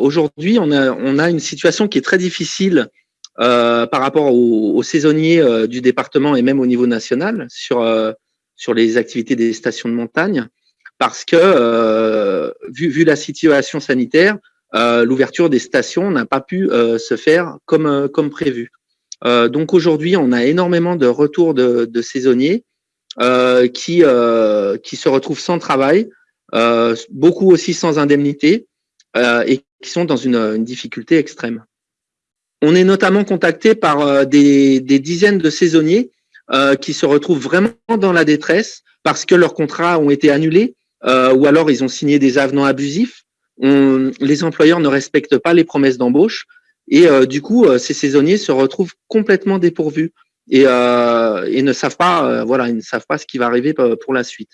aujourd'hui, on a, on a une situation qui est très difficile euh, par rapport aux, saisonniers euh, du département et même au niveau national sur, euh, sur les activités des stations de montagne, parce que vu, vu la situation sanitaire, l'ouverture des stations n'a pas pu se faire comme, comme prévu. donc aujourd'hui, on a énormément de retours de, de saisonniers qui, qui se retrouvent sans travail, beaucoup aussi sans indemnité et qui sont dans une, difficulté extrême. On est notamment contacté par euh, des, dizaines de saisonniers euh, qui se retrouvent vraiment dans la détresse parce que leurs contrats ont été annulés euh, ou alors ils ont signé des avenants abusifs. les employeurs ne respectent pas les promesses d'embauche et du coup, ces saisonniers se retrouvent complètement dépourvus et, ne savent pas, voilà, ils ne savent pas ce qui va arriver pour la suite.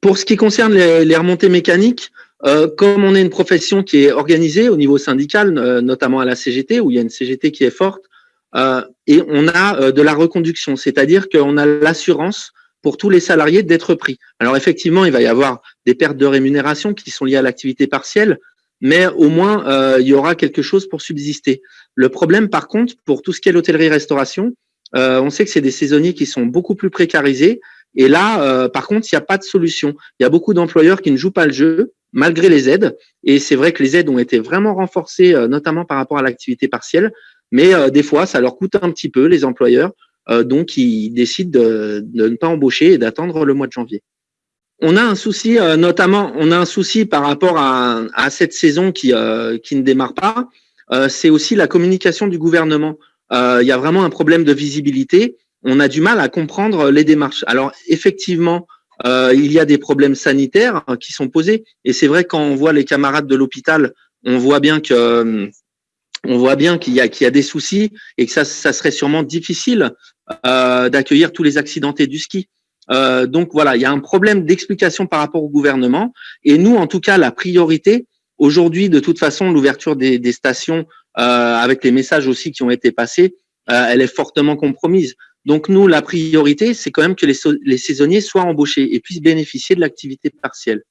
Pour ce qui concerne les remontées mécaniques, euh, comme on est une profession qui est organisée au niveau syndical, euh, notamment à la CGT, où il y a une CGT qui est forte, euh, et on a de la reconduction, c'est-à-dire qu'on a l'assurance pour tous les salariés d'être pris. Alors effectivement, il va y avoir des pertes de rémunération qui sont liées à l'activité partielle, mais au moins, il y aura quelque chose pour subsister. Le problème, par contre, pour tout ce qui est l'hôtellerie-restauration, on sait que c'est des saisonniers qui sont beaucoup plus précarisés, et là, par contre, il n'y a pas de solution. Il y a beaucoup d'employeurs qui ne jouent pas le jeu, malgré les aides. Et c'est vrai que les aides ont été vraiment renforcées, euh, notamment par rapport à l'activité partielle. Mais euh, des fois, ça leur coûte un petit peu, les employeurs. Euh, donc, ils décident de, ne pas embaucher et d'attendre le mois de janvier. On a un souci, notamment, on a un souci par rapport à, cette saison qui, qui ne démarre pas. c'est aussi la communication du gouvernement. Il y a vraiment un problème de visibilité. On a du mal à comprendre les démarches. Alors, effectivement, euh, il y a des problèmes sanitaires hein, qui sont posés. Et c'est vrai quand on voit les camarades de l'hôpital, on voit bien que on voit bien qu'il y, y a des soucis et que ça, ça serait sûrement difficile euh, d'accueillir tous les accidentés du ski. Euh, donc voilà, il y a un problème d'explication par rapport au gouvernement. Et nous, en tout cas, la priorité aujourd'hui, de toute façon, l'ouverture des, des stations euh, avec les messages aussi qui ont été passés, euh, elle est fortement compromise. Donc nous, la priorité, c'est quand même que les, saisonniers soient embauchés et puissent bénéficier de l'activité partielle.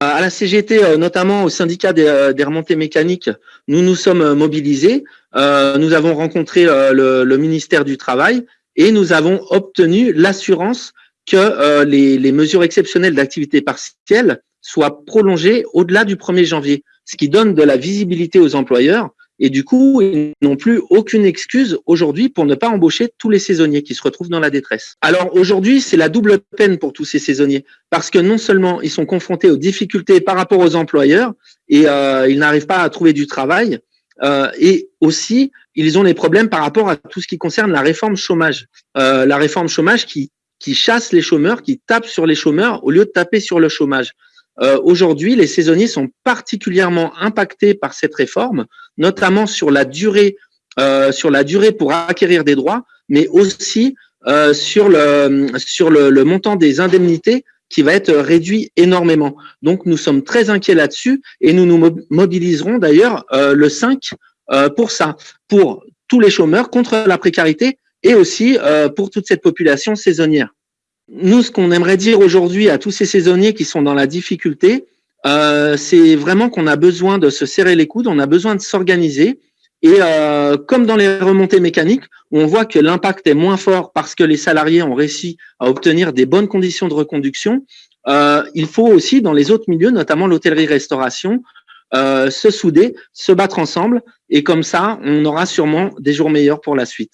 À la CGT, euh, notamment au syndicat euh, des, remontées mécaniques, nous nous sommes mobilisés. Euh, nous avons rencontré le, ministère du Travail et nous avons obtenu l'assurance que les, les mesures exceptionnelles d'activité partielle soient prolongées au-delà du 1er janvier, ce qui donne de la visibilité aux employeurs et du coup, ils n'ont plus aucune excuse aujourd'hui pour ne pas embaucher tous les saisonniers qui se retrouvent dans la détresse. Alors aujourd'hui, c'est la double peine pour tous ces saisonniers parce que non seulement ils sont confrontés aux difficultés par rapport aux employeurs et euh, ils n'arrivent pas à trouver du travail, euh, et aussi ils ont des problèmes par rapport à tout ce qui concerne la réforme chômage. Euh, la réforme chômage qui, qui chasse les chômeurs, qui tape sur les chômeurs au lieu de taper sur le chômage. Euh, aujourd'hui, les saisonniers sont particulièrement impactés par cette réforme, notamment sur la durée, euh, sur la durée pour acquérir des droits, mais aussi euh, sur le sur le, le, montant des indemnités qui va être réduit énormément. Donc, nous sommes très inquiets là-dessus et nous nous mobiliserons d'ailleurs le 5 pour ça, pour tous les chômeurs contre la précarité et aussi pour toute cette population saisonnière nous, ce qu'on aimerait dire aujourd'hui à tous ces saisonniers qui sont dans la difficulté, euh, c'est vraiment qu'on a besoin de se serrer les coudes, on a besoin de s'organiser. Et euh, comme dans les remontées mécaniques, on voit que l'impact est moins fort parce que les salariés ont réussi à obtenir des bonnes conditions de reconduction, euh, il faut aussi dans les autres milieux, notamment l'hôtellerie-restauration, se souder, se battre ensemble. Et comme ça, on aura sûrement des jours meilleurs pour la suite.